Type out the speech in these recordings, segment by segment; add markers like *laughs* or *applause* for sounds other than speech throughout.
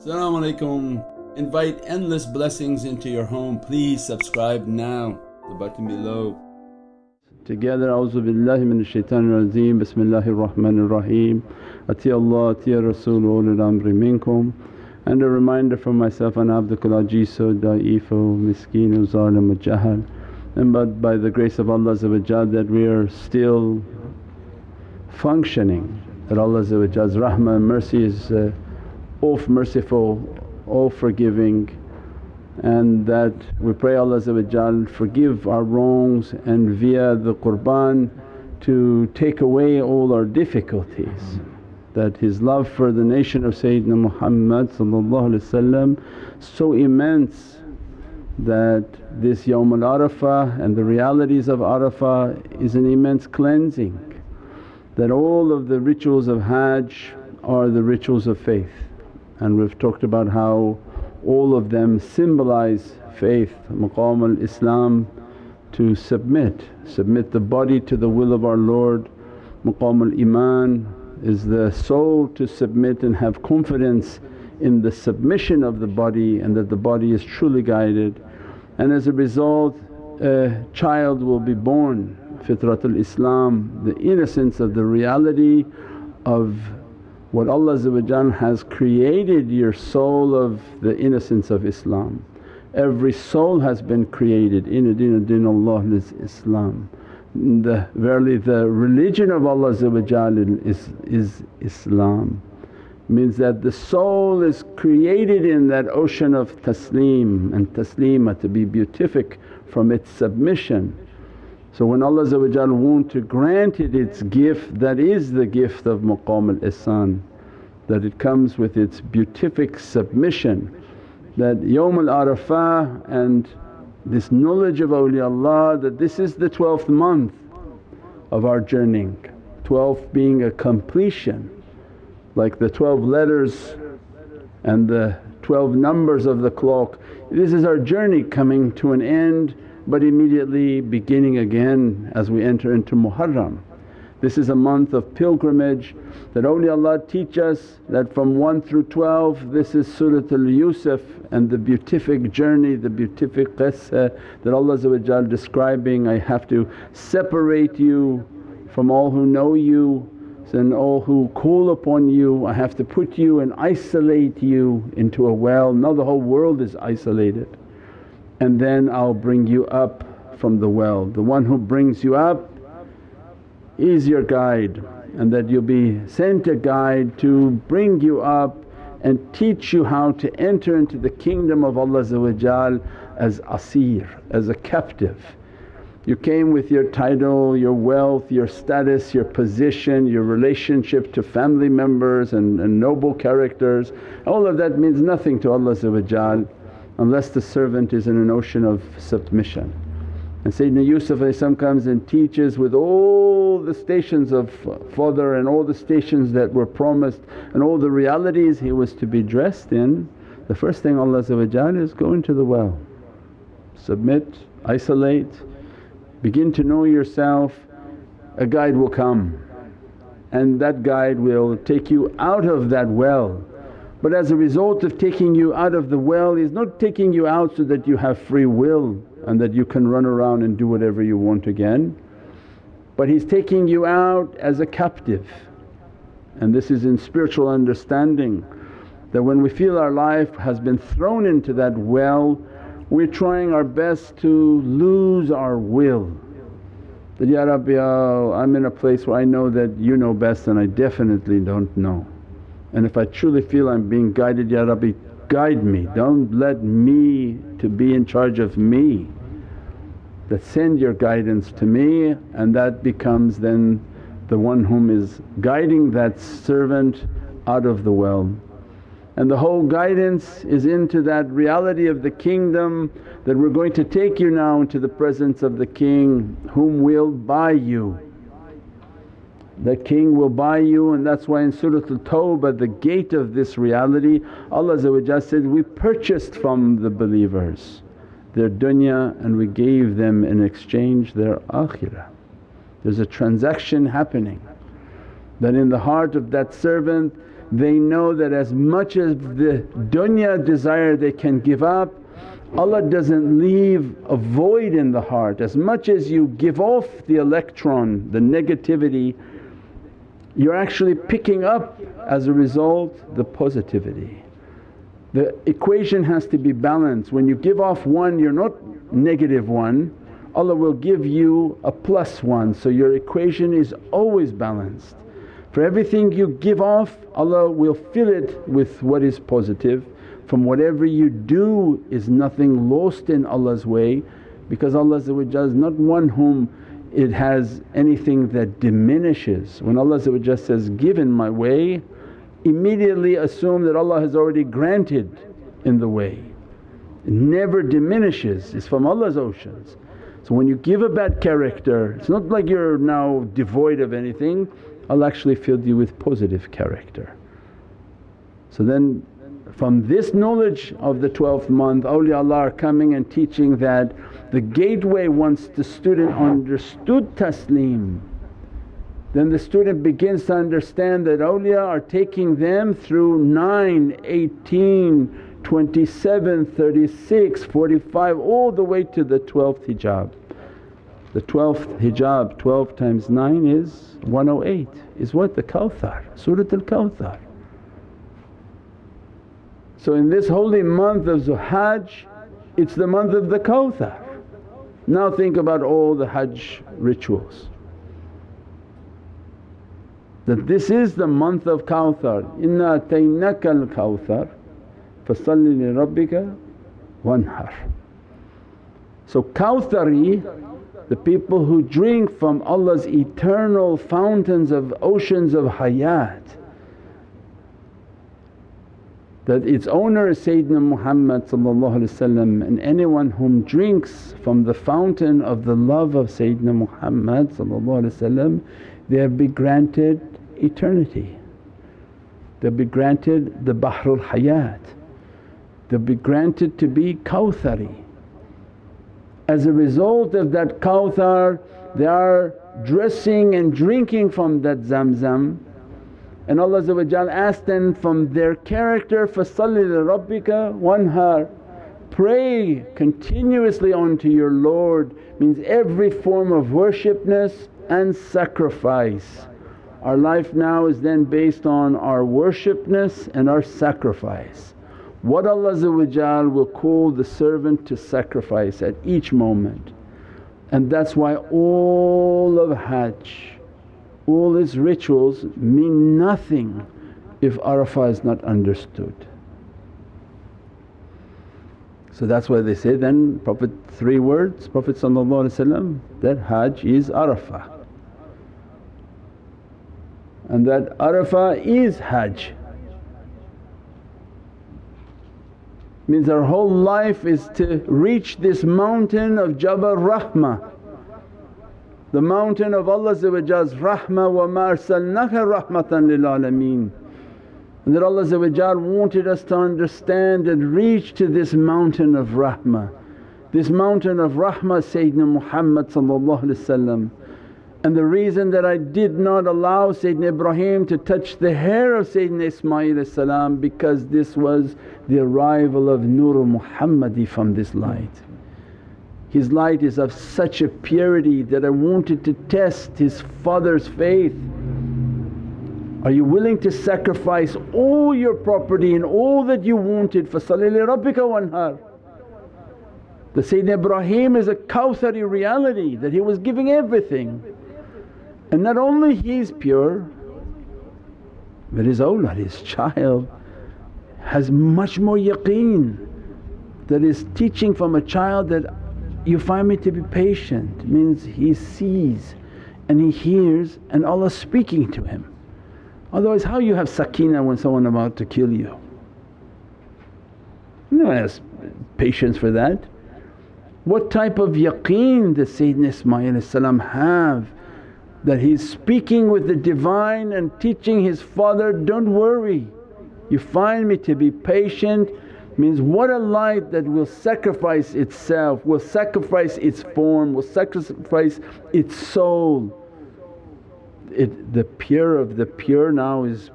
Assalamu alaikum. Invite endless blessings into your home. Please subscribe now, the button below. Together, A'udhu billahi minash shaitanir rajeem, Bismillahir Rahmanir Rahim. Ati Allah, Ati Rasul, ulul amri minkum. And a reminder for myself, an abdukul ajizu, da'ifo, miskeen, zalim, jahal. And but by the grace of Allah that we are still functioning, that Allah's rahmah and mercy is uh, all merciful, all forgiving and that we pray Allah forgive our wrongs and via the qurban to take away all our difficulties. That His love for the nation of Sayyidina Muhammad so immense that this Yawm al-Arafah and the realities of Arafah is an immense cleansing. That all of the rituals of Hajj are the rituals of faith and we've talked about how all of them symbolize faith, maqam al-Islam to submit, submit the body to the will of our Lord. Maqam al-Iman is the soul to submit and have confidence in the submission of the body and that the body is truly guided. And as a result a child will be born, fitratul Islam, the innocence of the reality of what Allah has created your soul of the innocence of Islam. Every soul has been created, inna dina din Allah is Islam. The, verily the religion of Allah is, is Islam means that the soul is created in that ocean of taslim and taslima to be beatific from its submission. So when Allah want to grant it its gift that is the gift of maqam al-ihsan that it comes with its beatific submission that Yawm al-Arafah and this knowledge of awliyaullah that this is the 12th month of our journeying, 12 being a completion like the 12 letters and the 12 numbers of the clock. This is our journey coming to an end but immediately beginning again as we enter into Muharram. This is a month of pilgrimage that awliyaullah teach us that from 1 through 12 this is Suratul Yusuf and the beatific journey, the beatific qissa that Allah describing, I have to separate you from all who know you and all who call upon you, I have to put you and isolate you into a well. Now the whole world is isolated and then I'll bring you up from the well. The one who brings you up is your guide and that you'll be sent a guide to bring you up and teach you how to enter into the kingdom of Allah as asir, as a captive. You came with your title, your wealth, your status, your position, your relationship to family members and, and noble characters. All of that means nothing to Allah unless the servant is in an ocean of submission. And Sayyidina Yusuf comes and teaches with all the stations of father and all the stations that were promised and all the realities he was to be dressed in. The first thing Allah is go into the well, submit, isolate, begin to know yourself, a guide will come and that guide will take you out of that well but as a result of taking you out of the well, He's not taking you out so that you have free will and that you can run around and do whatever you want again. But He's taking you out as a captive and this is in spiritual understanding that when we feel our life has been thrown into that well we're trying our best to lose our will that, Ya Rabbi oh, I'm in a place where I know that you know best and I definitely don't know. And if I truly feel I'm being guided, Ya Rabbi guide me, don't let me to be in charge of me. That send your guidance to me and that becomes then the one whom is guiding that servant out of the well. And the whole guidance is into that reality of the kingdom that we're going to take you now into the presence of the King whom will buy you the king will buy you and that's why in Suratul Tawbah the gate of this reality Allah said, we purchased from the believers their dunya and we gave them in exchange their akhirah. There's a transaction happening that in the heart of that servant they know that as much as the dunya desire they can give up Allah doesn't leave a void in the heart. As much as you give off the electron, the negativity, you're actually picking up as a result the positivity. The equation has to be balanced. When you give off one, you're not negative one, Allah will give you a plus one. So your equation is always balanced. For everything you give off, Allah will fill it with what is positive. From whatever you do is nothing lost in Allah's way because Allah is not one whom it has anything that diminishes. When Allah says, give in my way immediately assume that Allah has already granted in the way. It never diminishes, it's from Allah's oceans. So when you give a bad character it's not like you're now devoid of anything, Allah actually filled you with positive character. So then from this knowledge of the 12th month awliyaullah are coming and teaching that the gateway once the student understood taslim then the student begins to understand that awliya are taking them through 9, 18, 27, 36, 45 all the way to the 12th hijab. The 12th hijab 12 times 9 is 108 is what? The Kawthar, Surat al Kawthar. So in this holy month of Zulhajj it's the month of the Kawthar. Now think about all the Hajj rituals that this is the month of Kawthar, inna ataynaka al-Kawthar fasalli li rabbika wanhar. So Kawthari, the people who drink from Allah's eternal fountains of oceans of hayat that its owner is Sayyidina Muhammad and anyone whom drinks from the fountain of the love of Sayyidina Muhammad they'll be granted eternity. They'll be granted the Bahrul Hayat, they'll be granted to be Kawthari. As a result of that Kawthar they are dressing and drinking from that Zamzam and Allah asked them from their character, فَصَلِّ لِرَبِّكَ wanhar Pray continuously unto your Lord means every form of worshipness and sacrifice. Our life now is then based on our worshipness and our sacrifice. What Allah will call the servant to sacrifice at each moment. And that's why all of Hajj, all its rituals mean nothing if Arafah is not understood. So that's why they say then Prophet three words, Prophet that Hajj is Arafah and that Arafah is Hajj. Means our whole life is to reach this mountain of Jabal Rahmah, the mountain of Allah's rahmah wa ma arsalnaka rahmatan lil alameen. And that Allah wanted us to understand and reach to this mountain of rahmah. This mountain of rahmah Sayyidina Muhammad and the reason that I did not allow Sayyidina Ibrahim to touch the hair of Sayyidina Ismail because this was the arrival of Nur Muhammadi from this light. His light is of such a purity that I wanted to test his father's faith. Are you willing to sacrifice all your property and all that you wanted for Salli Rabbika wanhar? The Sayyidina Ibrahim is a Kawthari reality that he was giving everything. And not only he's pure but his awlad, *laughs* his child has much more yaqeen that is teaching from a child that you find me to be patient means he sees and he hears and Allah speaking to him. Otherwise how you have sakina when someone about to kill you? No one has patience for that. What type of yaqeen does Sayyidina Ismail have that he's speaking with the Divine and teaching his father, don't worry you find me to be patient means what a light that will sacrifice itself, will sacrifice its form, will sacrifice its soul. it, the pure of the pure now is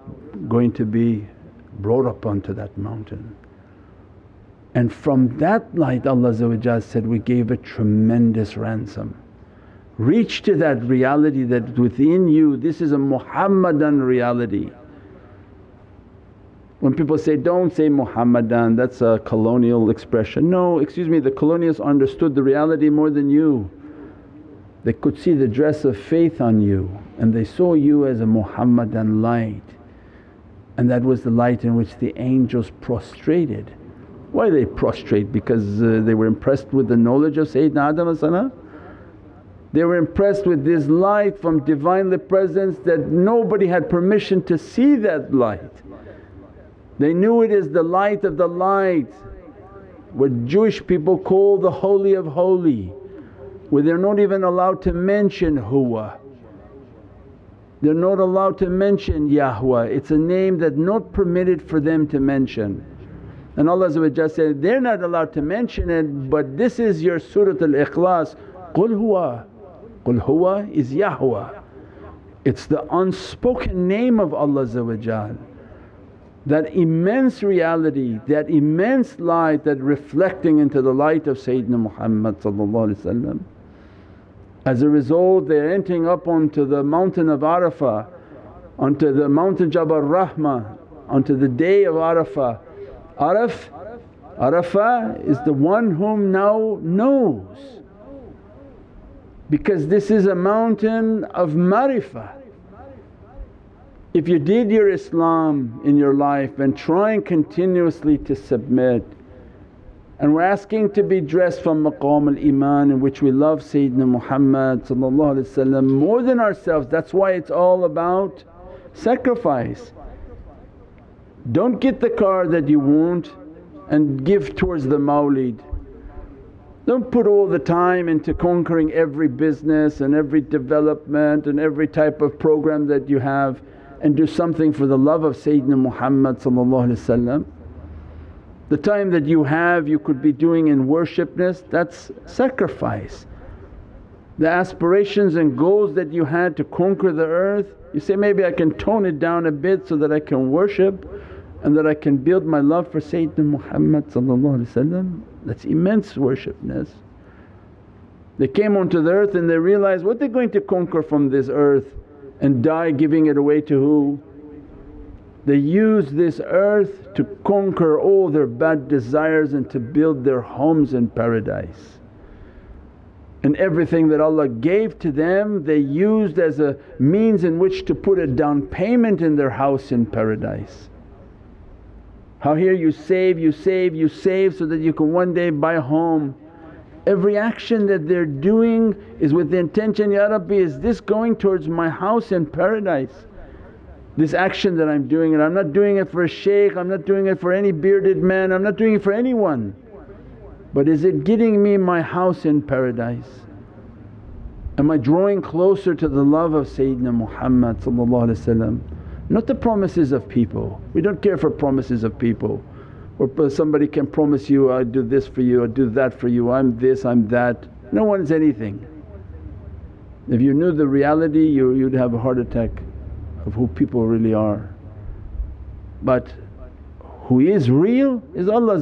going to be brought up onto that mountain. And from that light Allah said, we gave a tremendous ransom. Reach to that reality that within you this is a Muhammadan reality. When people say, don't say Muhammadan that's a colonial expression. No, excuse me the colonials understood the reality more than you. They could see the dress of faith on you and they saw you as a Muhammadan light and that was the light in which the angels prostrated. Why they prostrate? Because uh, they were impressed with the knowledge of Sayyidina Adam they were impressed with this light from Divinely Presence that nobody had permission to see that light. They knew it is the light of the light, what Jewish people call the Holy of Holy, where they're not even allowed to mention Huwa. They're not allowed to mention Yahweh, it's a name that not permitted for them to mention. And Allah said, they're not allowed to mention it but this is your Surat al-Ikhlas, Qul huwa. Qul huwa is Yahweh. It's the unspoken name of Allah that immense reality, that immense light that reflecting into the light of Sayyidina Muhammad as a result they're entering up onto the mountain of Arafah, onto the mountain Jabal Rahmah, onto the day of Arafah. Araf, Arafah is the one whom now knows because this is a mountain of marifah. If you did your Islam in your life and trying continuously to submit and we're asking to be dressed from maqam al-iman in which we love Sayyidina Muhammad more than ourselves. That's why it's all about sacrifice. Don't get the car that you want and give towards the mawlid. Don't put all the time into conquering every business and every development and every type of program that you have and do something for the love of Sayyidina Muhammad the time that you have you could be doing in worshipness that's sacrifice. The aspirations and goals that you had to conquer the earth, you say, maybe I can tone it down a bit so that I can worship and that I can build my love for Sayyidina Muhammad that's immense worshipness. They came onto the earth and they realized what they're going to conquer from this earth and die giving it away to who? They use this earth to conquer all their bad desires and to build their homes in paradise. And everything that Allah gave to them they used as a means in which to put a down payment in their house in paradise. How here you save, you save, you save so that you can one day buy a home. Every action that they're doing is with the intention, Ya Rabbi is this going towards my house in paradise? this action that I'm doing and I'm not doing it for a shaykh, I'm not doing it for any bearded man, I'm not doing it for anyone. But is it getting me my house in paradise? Am I drawing closer to the love of Sayyidina Muhammad not the promises of people. We don't care for promises of people or somebody can promise you, i do this for you, i do that for you, I'm this, I'm that. No one's anything. If you knew the reality you, you'd have a heart attack of who people really are. But who is real is Allah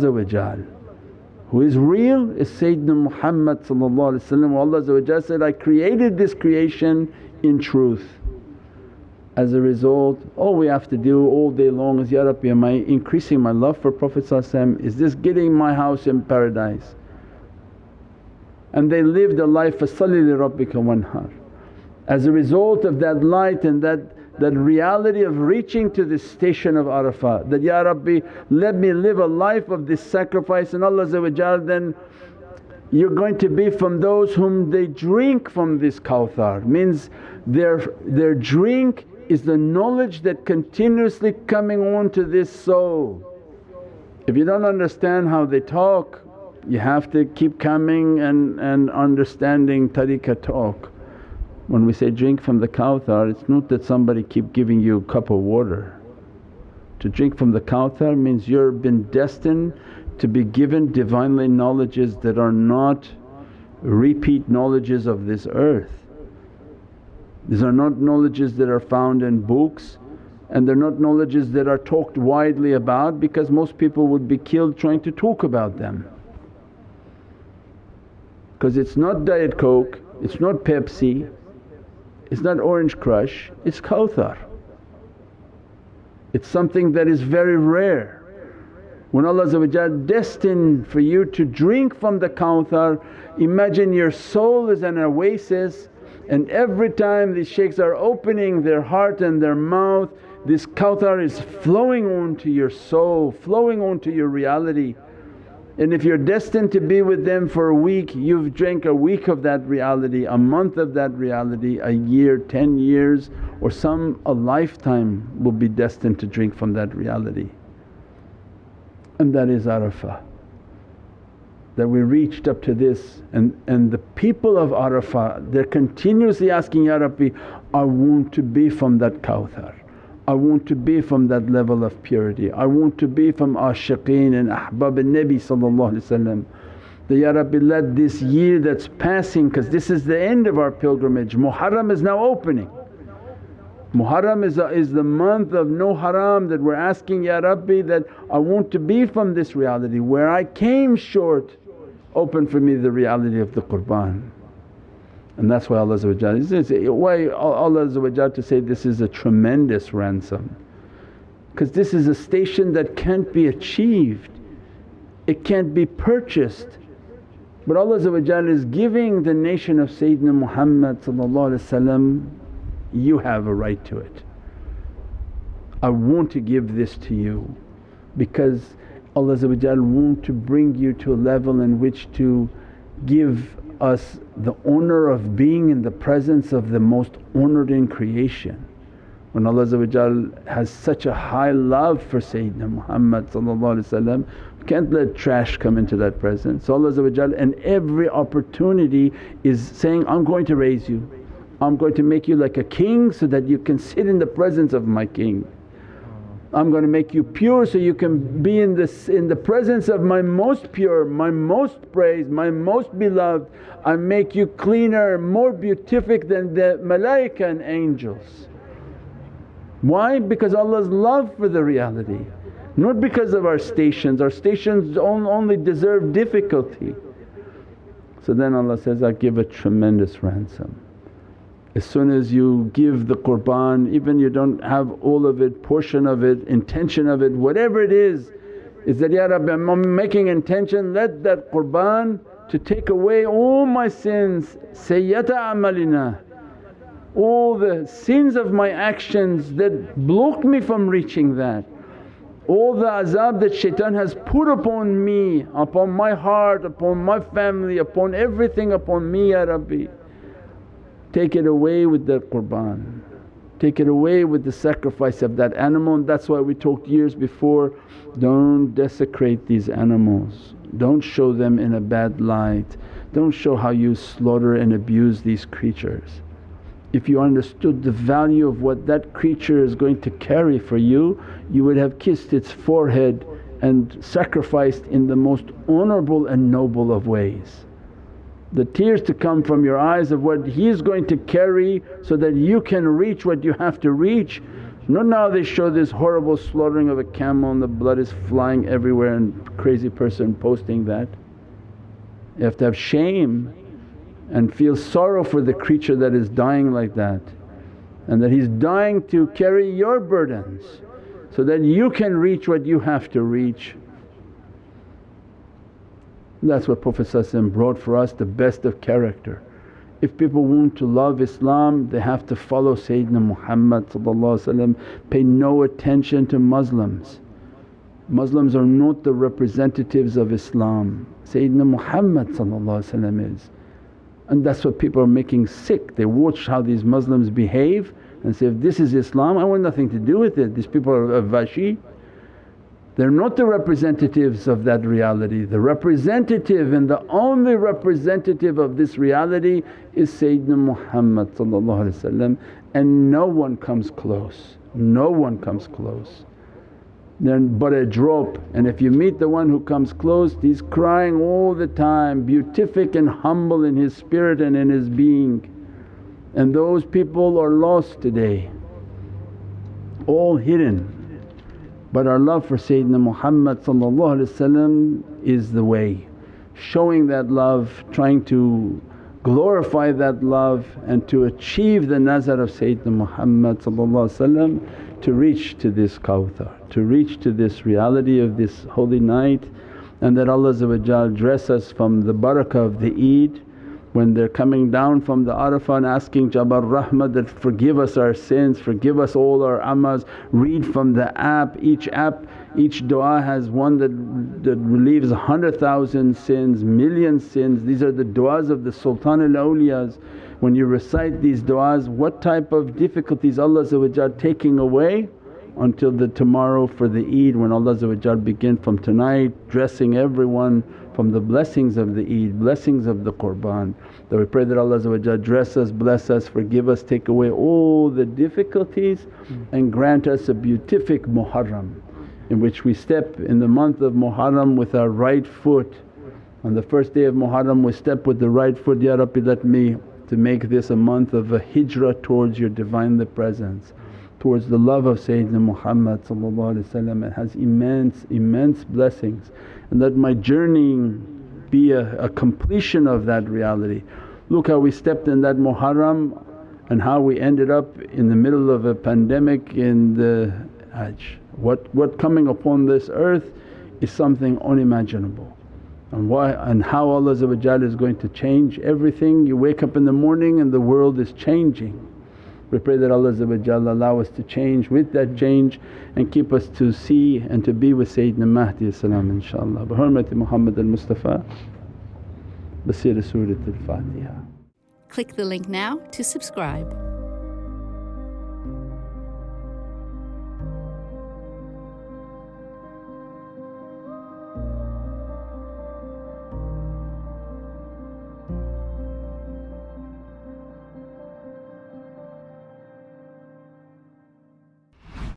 who is real is Sayyidina Muhammad Allah said, I created this creation in truth. As a result all we have to do all day long is, Ya Rabbi am I increasing my love for Prophet is this getting my house in paradise? And they lived a life, فَصَلِّ لِرَبِّكَ وَانْحَرْ. As a result of that light and that that reality of reaching to this station of Arafah that, Ya Rabbi let me live a life of this sacrifice and Allah then you're going to be from those whom they drink from this kawthar means their, their drink is the knowledge that continuously coming on to this soul. If you don't understand how they talk you have to keep coming and, and understanding tariqah talk. When we say drink from the kawthar it's not that somebody keep giving you a cup of water. To drink from the kawthar means you're been destined to be given Divinely knowledges that are not repeat knowledges of this earth. These are not knowledges that are found in books and they're not knowledges that are talked widely about because most people would be killed trying to talk about them. Because it's not Diet Coke, it's not Pepsi, it's not Orange Crush, it's Kawthar. It's something that is very rare. When Allah destined for you to drink from the Kawthar, imagine your soul is an oasis and every time these shaykhs are opening their heart and their mouth this Kawthar is flowing onto your soul, flowing onto your reality. And if you're destined to be with them for a week, you've drank a week of that reality, a month of that reality, a year, 10 years or some a lifetime will be destined to drink from that reality. And that is Arafah. That we reached up to this and, and the people of Arafah they're continuously asking, Ya Rabbi I want to be from that Kawthar. I want to be from that level of purity. I want to be from ashiqeen and ahbab and Nabi that, Ya Rabbi let this year that's passing because this is the end of our pilgrimage, Muharram is now opening. Muharram is, a, is the month of no haram that we're asking, Ya Rabbi that I want to be from this reality where I came short open for me the reality of the qurban. And that's why Allah why Allah to say this is a tremendous ransom because this is a station that can't be achieved, it can't be purchased. But Allah is giving the nation of Sayyidina Muhammad you have a right to it. I want to give this to you because Allah want to bring you to a level in which to give us the honour of being in the presence of the most honoured in creation. When Allah has such a high love for Sayyidina Muhammad we can't let trash come into that presence. So Allah and every opportunity is saying, I'm going to raise you, I'm going to make you like a king so that you can sit in the presence of my king. I'm going to make you pure so you can be in this in the presence of my most pure, my most praised, my most beloved. I make you cleaner, more beatific than the malaika and angels. Why? Because Allah's love for the reality, not because of our stations. Our stations only deserve difficulty. So then Allah says, I give a tremendous ransom. As soon as you give the qurban even you don't have all of it, portion of it, intention of it, whatever it is, is that, Ya Rabbi I'm making intention let that qurban to take away all my sins, sayyata amalina, all the sins of my actions that blocked me from reaching that. All the azab that shaitan has put upon me, upon my heart, upon my family, upon everything upon me Ya Rabbi. Take it away with the qurban, take it away with the sacrifice of that animal. And that's why we talked years before, don't desecrate these animals, don't show them in a bad light, don't show how you slaughter and abuse these creatures. If you understood the value of what that creature is going to carry for you, you would have kissed its forehead and sacrificed in the most honourable and noble of ways the tears to come from your eyes of what He's going to carry so that you can reach what you have to reach. Not now they show this horrible slaughtering of a camel and the blood is flying everywhere and crazy person posting that. You have to have shame and feel sorrow for the creature that is dying like that and that he's dying to carry your burdens so that you can reach what you have to reach. That's what Prophet brought for us the best of character. If people want to love Islam they have to follow Sayyidina Muhammad pay no attention to Muslims. Muslims are not the representatives of Islam, Sayyidina Muhammad is. And that's what people are making sick. They watch how these Muslims behave and say, if this is Islam I want nothing to do with it, these people are vashi. They're not the representatives of that reality. The representative and the only representative of this reality is Sayyidina Muhammad and no one comes close, no one comes close. Then but a drop and if you meet the one who comes close he's crying all the time, beatific and humble in his spirit and in his being. and those people are lost today, all hidden. But our love for Sayyidina Muhammad is the way, showing that love, trying to glorify that love and to achieve the nazar of Sayyidina Muhammad to reach to this kawthar, to reach to this reality of this holy night. And that Allah dress us from the barakah of the Eid when they're coming down from the Arafah and asking Jabal Rahmah that, forgive us our sins, forgive us all our amas, read from the app, each app, each dua has one that, that relieves a hundred thousand sins, million sins. These are the du'as of the Sultan al Awliyas. When you recite these du'as, what type of difficulties Allah taking away until the tomorrow for the Eid when Allah begin from tonight dressing everyone from the blessings of the Eid, blessings of the Qurban. That we pray that Allah dress us, bless us, forgive us, take away all the difficulties mm. and grant us a beatific Muharram in which we step in the month of Muharram with our right foot. On the first day of Muharram we step with the right foot, Ya Rabbi let me to make this a month of a hijrah towards your Divinely Presence towards the love of Sayyidina Muhammad it has immense, immense blessings and that my journeying be a, a completion of that reality. Look how we stepped in that Muharram and how we ended up in the middle of a pandemic in the Hajj. What, what coming upon this earth is something unimaginable and why and how Allah is going to change everything. You wake up in the morning and the world is changing we pray that Allah allow us to change with that change and keep us to see and to be with Sayyidina Mahdi inshaAllah. Bi hurmati Muhammad al-Mustafa Basira Surat al-Fatiha. Click the link now to subscribe.